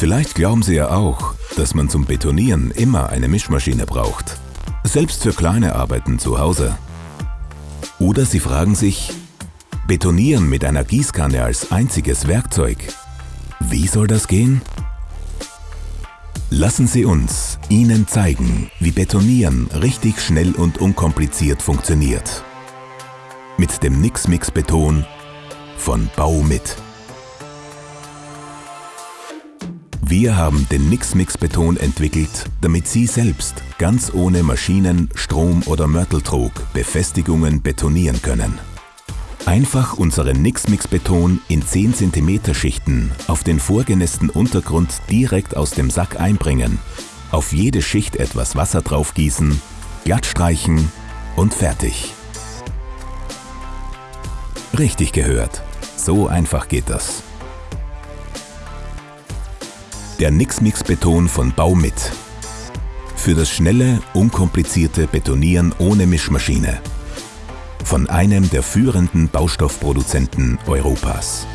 Vielleicht glauben Sie ja auch, dass man zum Betonieren immer eine Mischmaschine braucht. Selbst für kleine Arbeiten zu Hause. Oder Sie fragen sich, Betonieren mit einer Gießkanne als einziges Werkzeug. Wie soll das gehen? Lassen Sie uns Ihnen zeigen, wie Betonieren richtig schnell und unkompliziert funktioniert. Mit dem Nix-Mix Beton von Baumit. Wir haben den Nix-Mix-Beton entwickelt, damit Sie selbst ganz ohne Maschinen, Strom oder Mörteltrog Befestigungen betonieren können. Einfach unseren Nix-Mix-Beton in 10 cm Schichten auf den vorgenässten Untergrund direkt aus dem Sack einbringen, auf jede Schicht etwas Wasser draufgießen, glatt streichen und fertig. Richtig gehört, so einfach geht das. Der Nix-Mix Beton von Baumit. Für das schnelle, unkomplizierte Betonieren ohne Mischmaschine. Von einem der führenden Baustoffproduzenten Europas.